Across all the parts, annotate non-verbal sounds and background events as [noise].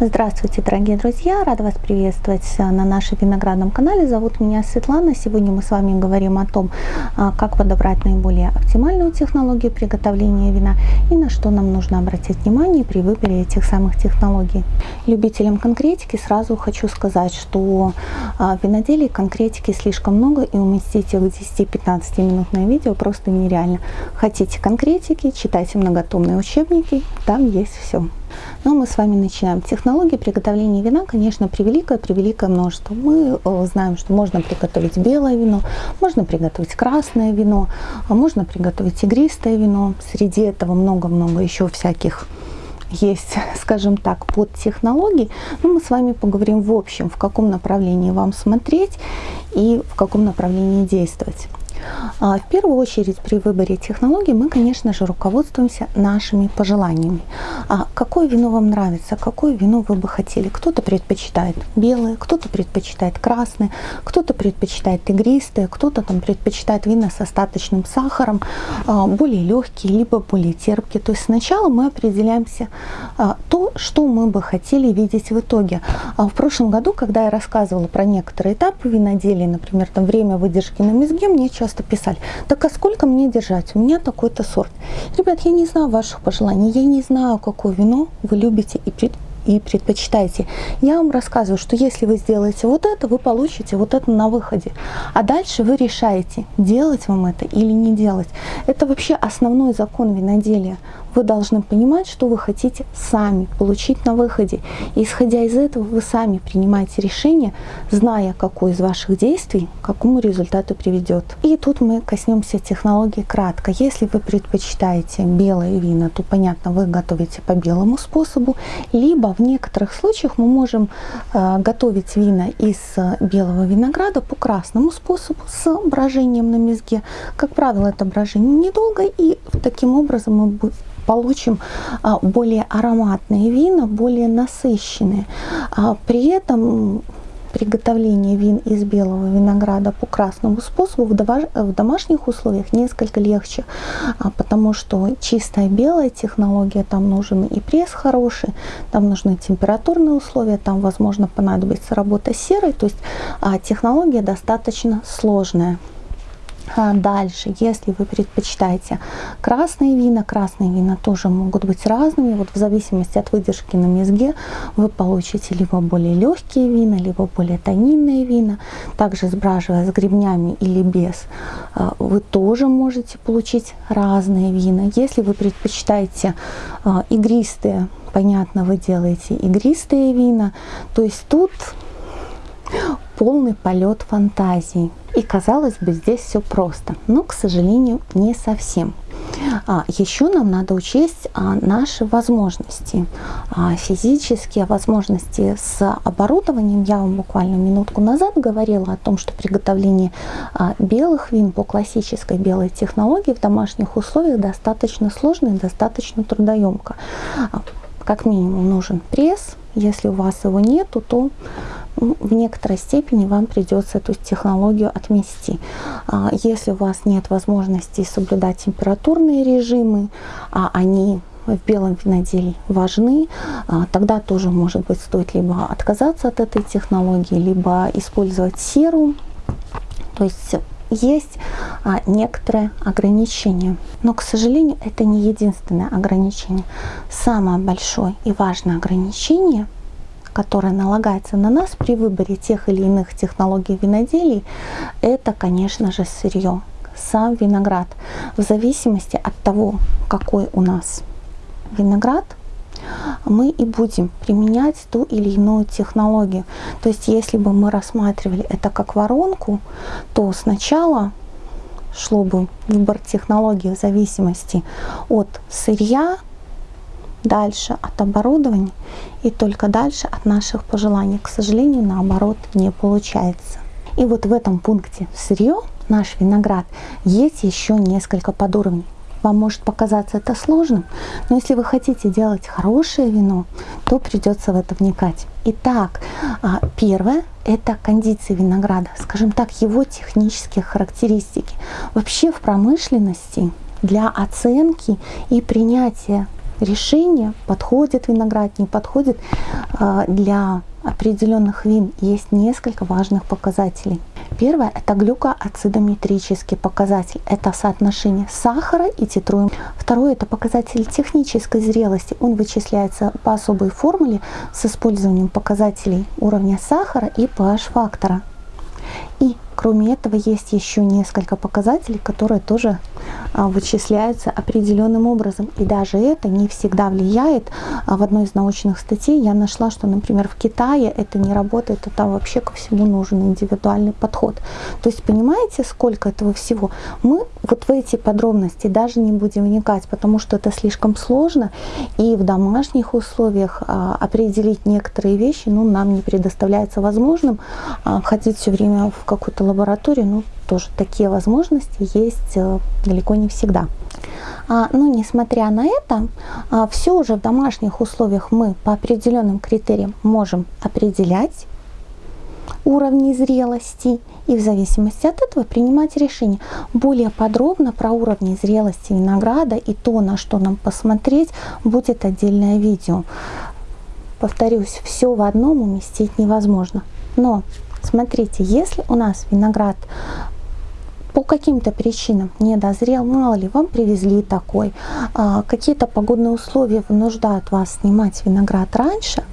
Здравствуйте, дорогие друзья! Рада вас приветствовать на нашем виноградном канале. Зовут меня Светлана. Сегодня мы с вами говорим о том, а, как подобрать наиболее оптимальную технологию приготовления вина и на что нам нужно обратить внимание при выборе этих самых технологий. Любителям конкретики сразу хочу сказать, что а, в виноделии конкретики слишком много и уместить их в 10-15 минутное видео просто нереально. Хотите конкретики, читайте многотомные учебники, там есть все. Но мы с вами начинаем. Технологии приготовления вина, конечно, превеликое-превеликое множество. Мы э, знаем, что можно приготовить белое вино, можно приготовить красное вино, а можно приготовить игристое вино. Среди этого много-много еще всяких есть, [laughs] скажем так, под технологий. Но мы с вами поговорим в общем, в каком направлении вам смотреть и в каком направлении действовать. А, в первую очередь при выборе технологий мы, конечно же, руководствуемся нашими пожеланиями. А какое вино вам нравится, какое вино вы бы хотели? Кто-то предпочитает белое, кто-то предпочитает красное, кто-то предпочитает игристое, кто-то там предпочитает вина с остаточным сахаром, а, более легкие, либо более терпкие. То есть сначала мы определяемся то, что мы бы хотели видеть в итоге. В прошлом году, когда я рассказывала про некоторые этапы виноделия, например, там время выдержки на мезге, мне часто часто писали, так а сколько мне держать? У меня такой-то сорт. Ребят, я не знаю ваших пожеланий, я не знаю, какое вино вы любите и и предпочитаете. Я вам рассказываю, что если вы сделаете вот это, вы получите вот это на выходе. А дальше вы решаете, делать вам это или не делать. Это вообще основной закон виноделия вы должны понимать, что вы хотите сами получить на выходе. И исходя из этого, вы сами принимаете решение, зная, какой из ваших действий к какому результату приведет. И тут мы коснемся технологии кратко. Если вы предпочитаете белые вина, то, понятно, вы готовите по белому способу, либо в некоторых случаях мы можем э, готовить вина из белого винограда по красному способу с брожением на мезге. Как правило, это брожение недолго, и таким образом мы получим а, более ароматные вина, более насыщенные. А, при этом приготовление вин из белого винограда по красному способу в домашних условиях несколько легче, а, потому что чистая белая технология, там нужен и пресс хороший, там нужны температурные условия, там возможно понадобится работа серой, то есть технология достаточно сложная. А дальше, если вы предпочитаете красные вина, красные вина тоже могут быть разными. Вот в зависимости от выдержки на мезге вы получите либо более легкие вина, либо более тонинные вина. Также сбраживая с гребнями или без, а, вы тоже можете получить разные вина. Если вы предпочитаете а, игристые, понятно, вы делаете игристые вина. То есть тут полный полет фантазии. И казалось бы, здесь все просто, но, к сожалению, не совсем. А, еще нам надо учесть а, наши возможности, а, физические возможности с оборудованием. Я вам буквально минутку назад говорила о том, что приготовление белых вин по классической белой технологии в домашних условиях достаточно сложно и достаточно трудоемко. Как минимум нужен пресс, если у вас его нету, то ну, в некоторой степени вам придется эту технологию отмести. А, если у вас нет возможности соблюдать температурные режимы, а они в белом виноделии важны, а, тогда тоже может быть стоит либо отказаться от этой технологии, либо использовать серу. То есть есть а, некоторые ограничения. Но, к сожалению, это не единственное ограничение. Самое большое и важное ограничение – которая налагается на нас при выборе тех или иных технологий виноделий, это, конечно же, сырье, сам виноград. В зависимости от того, какой у нас виноград, мы и будем применять ту или иную технологию. То есть, если бы мы рассматривали это как воронку, то сначала шло бы выбор технологии в зависимости от сырья, дальше от оборудования и только дальше от наших пожеланий. К сожалению, наоборот не получается. И вот в этом пункте сырье, наш виноград, есть еще несколько подуровней. Вам может показаться это сложным, но если вы хотите делать хорошее вино, то придется в это вникать. Итак, а, первое – это кондиции винограда, скажем так, его технические характеристики. Вообще в промышленности для оценки и принятия решение, подходит виноград, не подходит а, для определенных вин есть несколько важных показателей. Первое – это глюкоацидометрический показатель. Это соотношение сахара и титруем. Второе – это показатель технической зрелости. Он вычисляется по особой формуле с использованием показателей уровня сахара и pH-фактора. И кроме этого есть еще несколько показателей, которые тоже а, вычисляются определенным образом. И даже это не всегда влияет. А в одной из научных статей я нашла, что, например, в Китае это не работает, а там вообще ко всему нужен индивидуальный подход. То есть понимаете, сколько этого всего? Мы вот в эти подробности даже не будем вникать, потому что это слишком сложно. И в домашних условиях а, определить некоторые вещи ну, нам не предоставляется возможным. Ходить все время в какую-то лабораторию, ну, тоже такие возможности есть э, далеко не всегда. А, но несмотря на это, а, все уже в домашних условиях мы по определенным критериям можем определять уровни зрелости и в зависимости от этого принимать решение. Более подробно про уровни зрелости винограда и то, на что нам посмотреть, будет отдельное видео. Повторюсь, все в одном уместить невозможно. Но смотрите, если у нас виноград по каким-то причинам не дозрел, мало ли, вам привезли такой, а, какие-то погодные условия вынуждают вас снимать виноград раньше,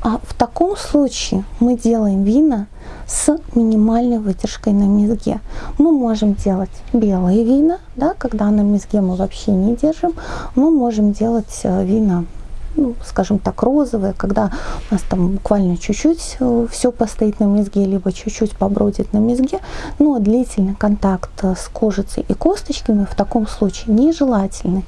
а в таком случае мы делаем вина с минимальной выдержкой на мезге. Мы можем делать белые вина, да, когда на мезге мы вообще не держим, мы можем делать э, вина ну, скажем так, розовые, когда у нас там буквально чуть-чуть э, все постоит на мезге, либо чуть-чуть побродит на мезге, но длительный контакт э, с кожицей и косточками в таком случае нежелательный.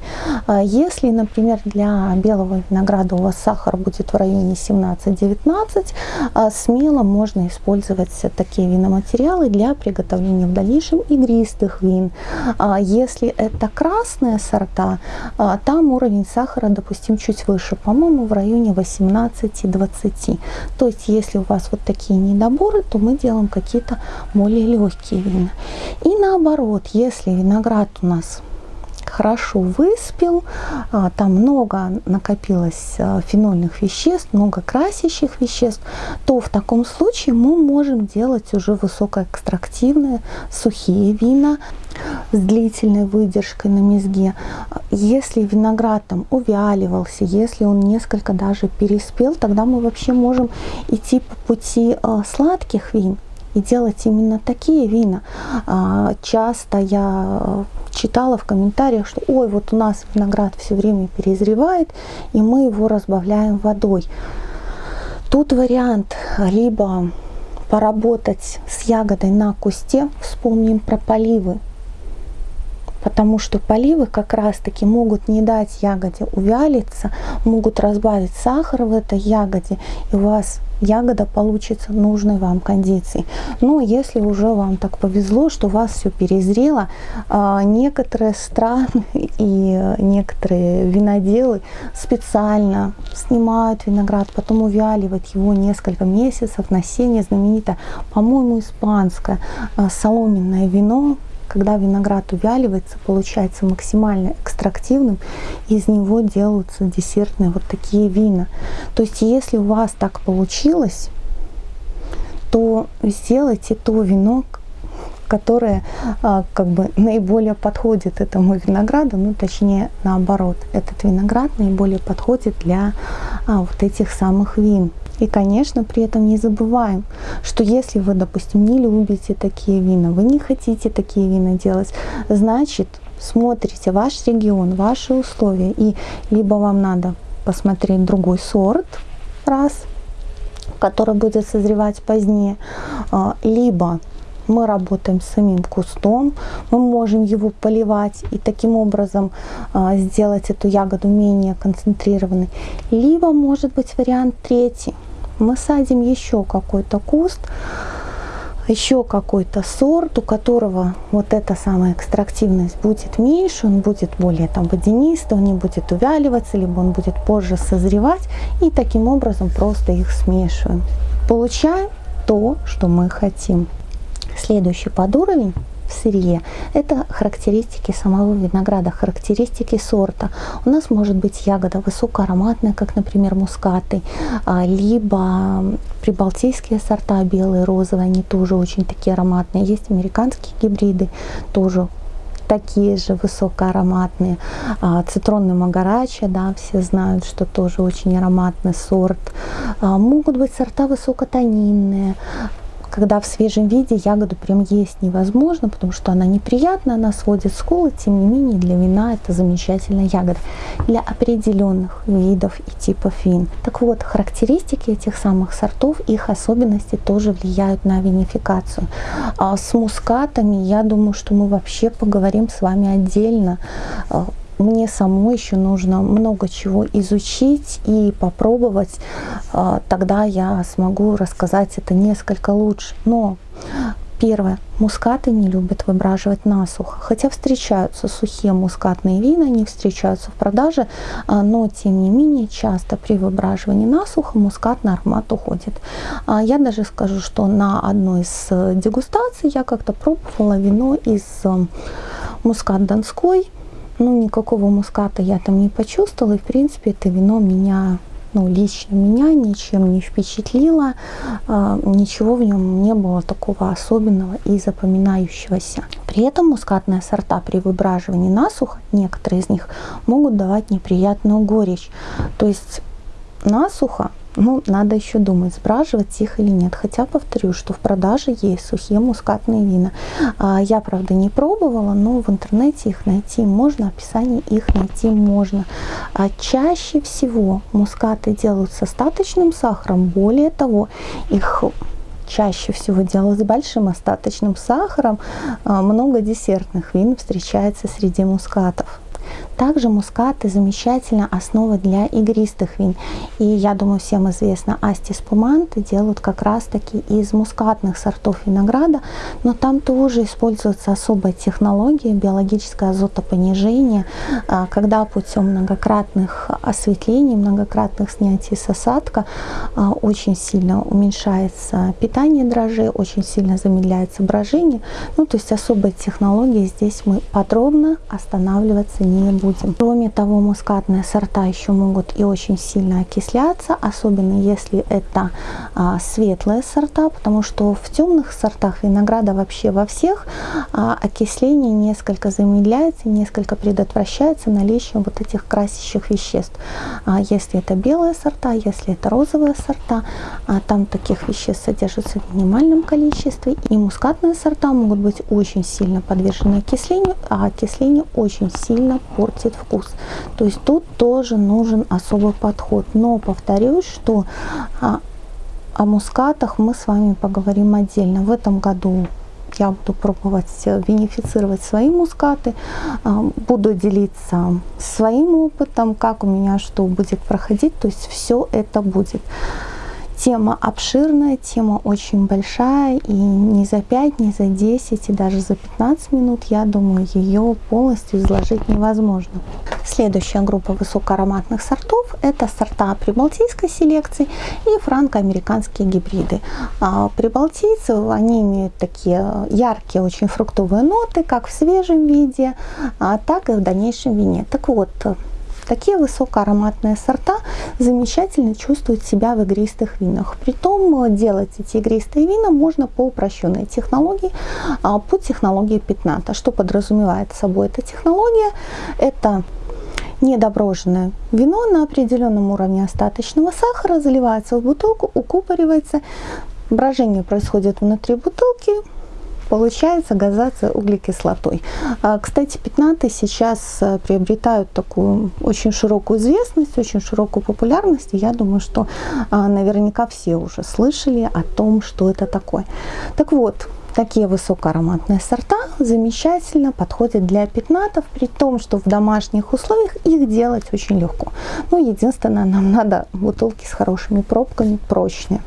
А если, например, для белого винограда у вас сахар будет в районе 17-19, а смело можно использовать такие виноматериалы для приготовления в дальнейшем игристых вин. А если это красные сорта, там уровень сахара, допустим, чуть выше, по-моему, в районе 18-20. То есть, если у вас вот такие недоборы, то мы делаем какие-то более легкие вина. И наоборот, если виноград у нас хорошо выспел, а, там много накопилось а, фенольных веществ, много красящих веществ, то в таком случае мы можем делать уже высокоэкстрактивные сухие вина с длительной выдержкой на мезге. Если виноград там увяливался, если он несколько даже переспел, тогда мы вообще можем идти по пути а, сладких вин и делать именно такие вина. Часто я читала в комментариях, что ой, вот у нас виноград все время перезревает, и мы его разбавляем водой. Тут вариант либо поработать с ягодой на кусте, вспомним про поливы, потому что поливы как раз-таки могут не дать ягоде увялиться, могут разбавить сахар в этой ягоде, и у вас ягода получится нужной вам кондиции. Но если уже вам так повезло, что у вас все перезрело, а, некоторые страны [laughs] и некоторые виноделы специально снимают виноград, потом увяливают его несколько месяцев на сене. Знаменитое, по-моему, испанское а, соломенное вино, когда виноград увяливается, получается максимально экстрактивным, из него делаются десертные вот такие вина. То есть если у вас так получилось, то сделайте то вино, которое а, как бы наиболее подходит этому винограду, ну точнее наоборот, этот виноград наиболее подходит для а, вот этих самых вин. И, конечно, при этом не забываем, что если вы, допустим, не любите такие вина, вы не хотите такие вина делать, значит, смотрите ваш регион, ваши условия, и либо вам надо посмотреть другой сорт, раз, который будет созревать позднее, а, либо мы работаем с самим кустом, мы можем его поливать и таким образом а, сделать эту ягоду менее концентрированной. Либо может быть вариант третий. Мы садим еще какой-то куст, еще какой-то сорт, у которого вот эта самая экстрактивность будет меньше, он будет более там водянистый, он не будет увяливаться, либо он будет позже созревать, и таким образом просто их смешиваем. Получаем то, что мы хотим. Следующий подуровень в сырье. Это характеристики самого винограда, характеристики сорта. У нас может быть ягода высокоароматная, как, например, мускаты, а, либо прибалтийские сорта, белые, розовые, они тоже очень такие ароматные. Есть американские гибриды, тоже такие же высокоароматные. А, цитронный магарача, да, все знают, что тоже очень ароматный сорт. А, могут быть сорта высокотонинные, когда в свежем виде ягоду прям есть невозможно, потому что она неприятная, она сводит скулы, тем не менее для вина это замечательная ягода. Для определенных видов и типов вин. Так вот, характеристики этих самых сортов, их особенности тоже влияют на винификацию. А с мускатами, я думаю, что мы вообще поговорим с вами отдельно а, мне самой еще нужно много чего изучить и попробовать, а, тогда я смогу рассказать это несколько лучше. Но Первое. Мускаты не любят выбраживать насухо. Хотя встречаются сухие мускатные вина, они встречаются в продаже, а, но тем не менее часто при выбраживании насухо мускатный аромат уходит. А, я даже скажу, что на одной из э, дегустаций я как-то пробовала вино из э, мускат Донской, ну, никакого муската я там не почувствовала. И, в принципе, это вино меня, ну, лично меня ничем не впечатлило. А, ничего в нем не было такого особенного и запоминающегося. При этом мускатные сорта при выбраживании насухо, некоторые из них, могут давать неприятную горечь. То есть насухо ну, надо еще думать, сбраживать их или нет. Хотя повторю, что в продаже есть сухие мускатные вина. А, я, правда, не пробовала, но в интернете их найти можно, описание их найти можно. А чаще всего мускаты делают с остаточным сахаром. Более того, их чаще всего делают с большим остаточным сахаром. А, много десертных вин встречается среди мускатов. Также мускаты замечательная основа для игристых вин. И я думаю, всем известно, асти спуманты делают как раз таки из мускатных сортов винограда, но там тоже используется особая технология биологическое азотопонижение, а, когда путем многократных осветлений, многократных снятий с осадка а, очень сильно уменьшается питание дрожжей, очень сильно замедляется брожение. Ну, то есть особая технология здесь мы подробно останавливаться не будем будем. Кроме того, мускатные сорта еще могут и очень сильно окисляться, особенно если это а, светлые сорта, потому что в темных сортах винограда вообще во всех а, окисление несколько замедляется, несколько предотвращается наличием вот этих красящих веществ. А, если это белые сорта, если это розовые сорта, а, там таких веществ содержится в минимальном количестве, и мускатные сорта могут быть очень сильно подвержены окислению, а окисление очень сильно портит вкус. То есть тут тоже нужен особый подход. Но повторюсь, что а, о мускатах мы с вами поговорим отдельно. В этом году я буду пробовать винифицировать свои мускаты, а, буду делиться своим опытом, как у меня что будет проходить, то есть все это будет. Тема обширная, тема очень большая, и не за 5, не за 10, и даже за 15 минут, я думаю, ее полностью изложить невозможно. Следующая группа высокоароматных сортов – это сорта прибалтийской селекции и франко-американские гибриды. А прибалтийцы, они имеют такие яркие, очень фруктовые ноты, как в свежем виде, а так и в дальнейшем вине. Так вот, Такие высокоароматные сорта замечательно чувствуют себя в игристых винах. Притом э, делать эти игристые вина можно по упрощенной технологии, а, по технологии пятната. Что подразумевает собой эта технология? Это недоброженное вино на определенном уровне остаточного сахара заливается в бутылку, укупоривается, брожение происходит внутри бутылки, получается газация углекислотой. А, кстати, пятнаты сейчас э, приобретают такую очень широкую известность, очень широкую популярность. И я думаю, что а, наверняка все уже слышали о том, что это такое. Так вот, такие высокоароматные сорта замечательно подходят для пятнатов, при том, что в домашних условиях их делать очень легко. Но единственное, нам надо бутылки с хорошими пробками, прочные.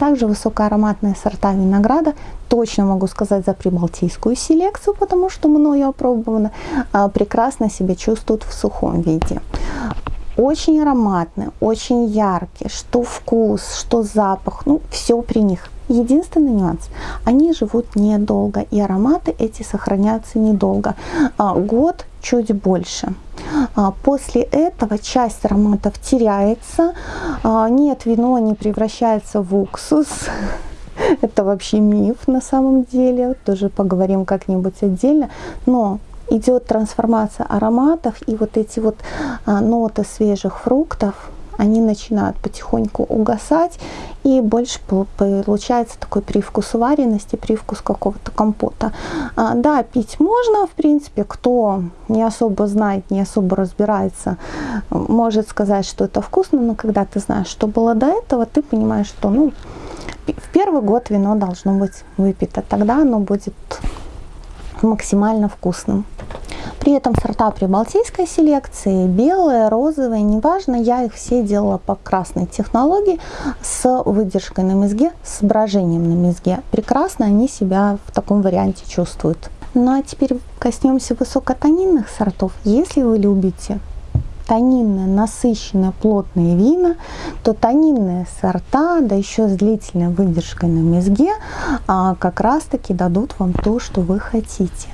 Также высокоароматные сорта винограда, точно могу сказать за прибалтийскую селекцию, потому что мною опробовано, а, прекрасно себя чувствуют в сухом виде. Очень ароматные, очень яркие, что вкус, что запах, ну все при них Единственный нюанс, они живут недолго, и ароматы эти сохраняются недолго, а, год чуть больше. А, после этого часть ароматов теряется, а, нет, вино не превращается в уксус, [laughs] это вообще миф на самом деле, тоже поговорим как-нибудь отдельно, но идет трансформация ароматов и вот эти вот ноты свежих фруктов, они начинают потихоньку угасать, и больше получается такой привкус варености, привкус какого-то компота. А, да, пить можно, в принципе, кто не особо знает, не особо разбирается, может сказать, что это вкусно, но когда ты знаешь, что было до этого, ты понимаешь, что ну, в первый год вино должно быть выпито, тогда оно будет максимально вкусным. При этом сорта прибалтийской селекции, белые, розовые, неважно, я их все делала по красной технологии с выдержкой на мезге, с брожением на мезге. Прекрасно они себя в таком варианте чувствуют. Ну а теперь коснемся высокотонинных сортов. Если вы любите тонинные, насыщенные, плотные вина, то тонинные сорта, да еще с длительной выдержкой на мезге, а, как раз таки дадут вам то, что вы хотите.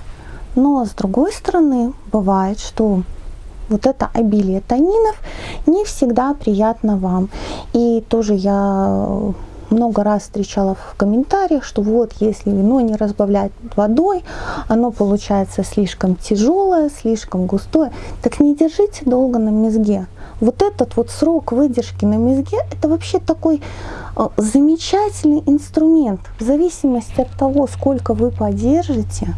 Но с другой стороны, бывает, что вот это обилие танинов не всегда приятно вам. И тоже я много раз встречала в комментариях, что вот если вино не разбавлять водой, оно получается слишком тяжелое, слишком густое. Так не держите долго на мезге. Вот этот вот срок выдержки на мезге, это вообще такой э, замечательный инструмент. В зависимости от того, сколько вы подержите,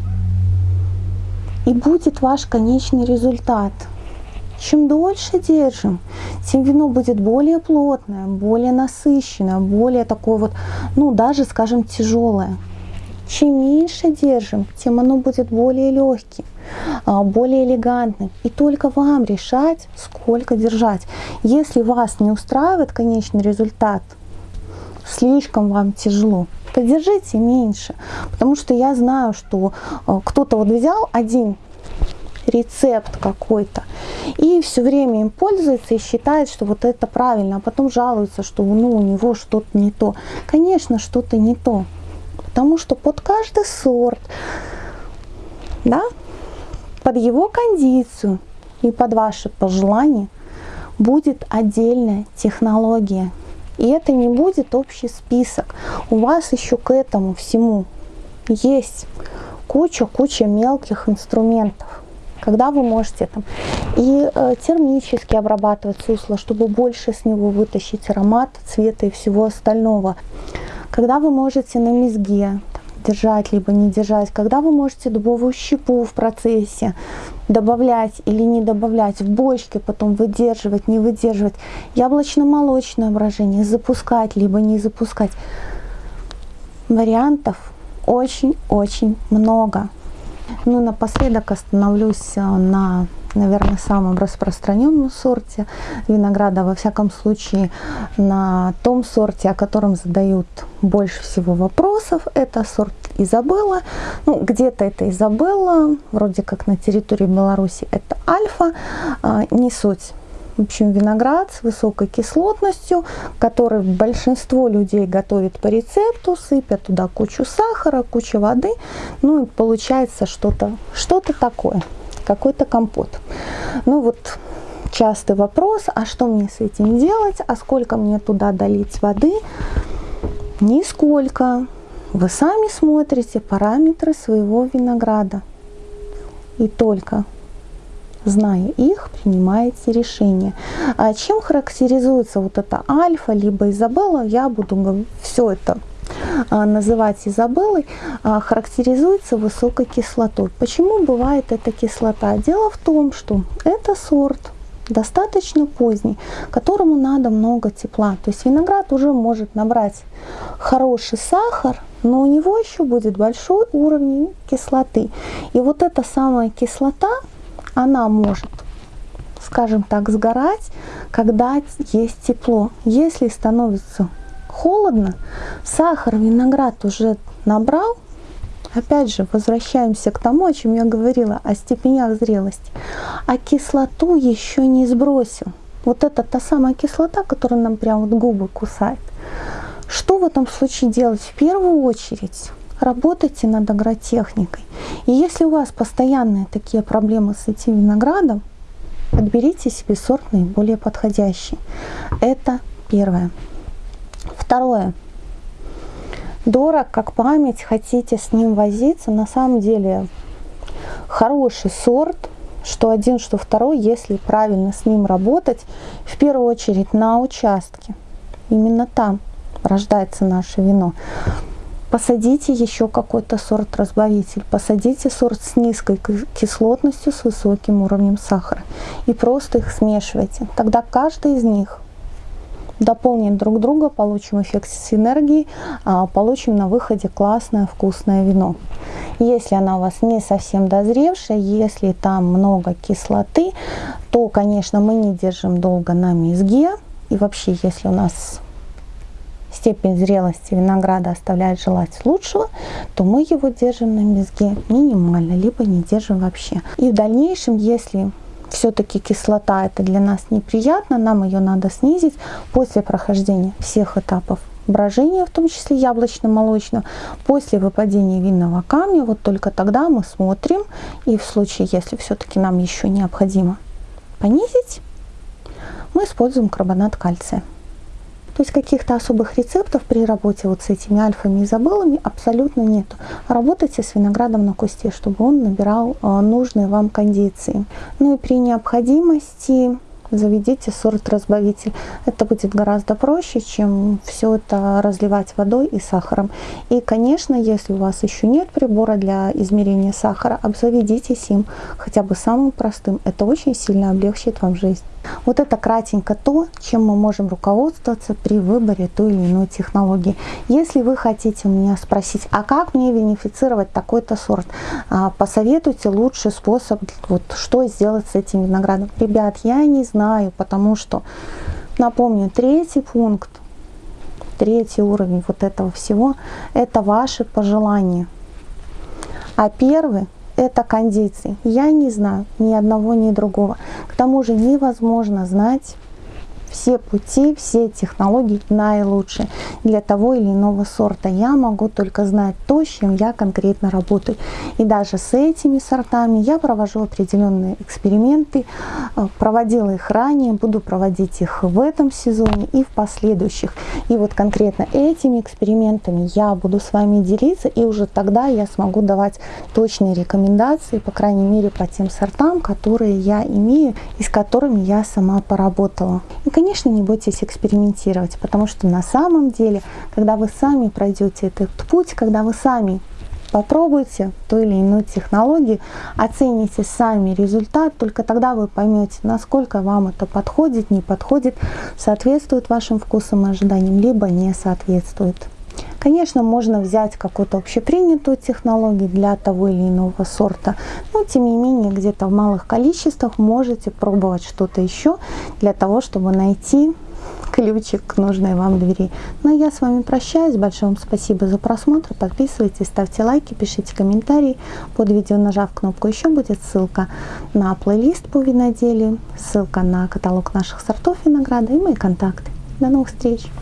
и будет ваш конечный результат. Чем дольше держим, тем вино будет более плотное, более насыщенное, более такое вот, ну даже, скажем, тяжелое. Чем меньше держим, тем оно будет более легким, а, более элегантным. И только вам решать, сколько держать. Если вас не устраивает конечный результат, слишком вам тяжело, то держите меньше. Потому что я знаю, что а, кто-то вот взял один рецепт какой-то. И все время им пользуется и считает, что вот это правильно, а потом жалуется, что ну, у него что-то не то. Конечно, что-то не то. Потому что под каждый сорт, да, под его кондицию и под ваши пожелания будет отдельная технология. И это не будет общий список. У вас еще к этому всему есть куча-куча мелких инструментов когда вы можете там и э, термически обрабатывать сусло, чтобы больше с него вытащить аромат, цвета и всего остального. Когда вы можете на мезге держать, либо не держать, когда вы можете дубовую щепу в процессе добавлять или не добавлять, в бочке потом выдерживать, не выдерживать, яблочно-молочное брожение запускать, либо не запускать. Вариантов очень-очень много. Ну, напоследок остановлюсь э, на, наверное, самом распространенном сорте винограда, во всяком случае, на том сорте, о котором задают больше всего вопросов. Это сорт Изабелла. Ну, где-то это Изабелла, вроде как на территории Беларуси это Альфа. А, не суть. В общем, виноград с высокой кислотностью, который большинство людей готовит по рецепту, сыпят туда кучу сахара, кучу воды, ну и получается что-то что, -то, такое, какой-то компот. Ну вот частый вопрос, а что мне с этим делать, а сколько мне туда долить воды? Нисколько. Вы сами смотрите параметры своего винограда. И только зная их, принимаете решение. А чем характеризуется вот это альфа, либо Изабелла, я буду все это называть Изабеллой, а, характеризуется высокой кислотой. Почему бывает эта кислота? Дело в том, что это сорт достаточно поздний, которому надо много тепла. То есть виноград уже может набрать хороший сахар, но у него еще будет большой уровень кислоты. И вот эта самая кислота она может, скажем так, сгорать, когда есть тепло. Если становится холодно, сахар виноград уже набрал, опять же, возвращаемся к тому, о чем я говорила, о степенях зрелости, а кислоту еще не сбросил. Вот это та самая кислота, которая нам прям вот губы кусает. Что в этом случае делать? В первую очередь работайте над агротехникой. И если у вас постоянные такие проблемы с этим виноградом, подберите себе сорт наиболее подходящий. Это первое. Второе. Дорог, как память, хотите с ним возиться, на самом деле хороший сорт, что один, что второй, если правильно с ним работать, в первую очередь на участке. Именно там рождается наше вино. Посадите еще какой-то сорт-разбавитель, посадите сорт с низкой кислотностью, с высоким уровнем сахара и просто их смешивайте. Тогда каждый из них дополнит друг друга, получим эффект синергии, а, получим на выходе классное вкусное вино. Если она у вас не совсем дозревшая, если там много кислоты, то, конечно, мы не держим долго на мезге. И вообще, если у нас степень зрелости винограда оставляет желать лучшего, то мы его держим на мезге минимально, либо не держим вообще. И в дальнейшем, если все-таки кислота это для нас неприятно, нам ее надо снизить после прохождения всех этапов брожения, в том числе яблочно-молочного, после выпадения винного камня, вот только тогда мы смотрим, и в случае, если все-таки нам еще необходимо понизить, мы используем карбонат кальция. То есть каких-то особых рецептов при работе вот с этими альфами и изобелами абсолютно нету. Работайте с виноградом на кусте, чтобы он набирал э, нужные вам кондиции. Ну и при необходимости заведите сорт-разбавитель. Это будет гораздо проще, чем все это разливать водой и сахаром. И, конечно, если у вас еще нет прибора для измерения сахара, обзаведитесь им хотя бы самым простым. Это очень сильно облегчит вам жизнь. Вот это кратенько то, чем мы можем руководствоваться при выборе той или иной технологии. Если вы хотите меня спросить, а как мне винифицировать такой-то сорт, а, посоветуйте лучший способ, вот, что сделать с этим виноградом. Ребят, я не знаю, потому что, напомню, третий пункт, третий уровень вот этого всего, это ваши пожелания. А первый это кондиции. Я не знаю ни одного, ни другого. К тому же невозможно знать все пути, все технологии наилучшие для того или иного сорта. Я могу только знать то, с чем я конкретно работаю. И даже с этими сортами я провожу определенные эксперименты, э, проводила их ранее, буду проводить их в этом сезоне и в последующих. И вот конкретно этими экспериментами я буду с вами делиться, и уже тогда я смогу давать точные рекомендации, по крайней мере, по тем сортам, которые я имею и с которыми я сама поработала. И, конечно, не бойтесь экспериментировать, потому что на самом деле, когда вы сами пройдете этот путь, когда вы сами попробуйте ту или иную технологию, оцените сами результат, только тогда вы поймете, насколько вам это подходит, не подходит, соответствует вашим вкусам и ожиданиям, либо не соответствует. Конечно, можно взять какую-то общепринятую технологию для того или иного сорта, но тем не менее где-то в малых количествах можете пробовать что-то еще для того, чтобы найти ключик к нужной вам двери. Ну а я с вами прощаюсь. Большое вам спасибо за просмотр. Подписывайтесь, ставьте лайки, пишите комментарии. Под видео нажав кнопку еще будет ссылка на плейлист по виноделию, ссылка на каталог наших сортов винограда и мои контакты. До новых встреч!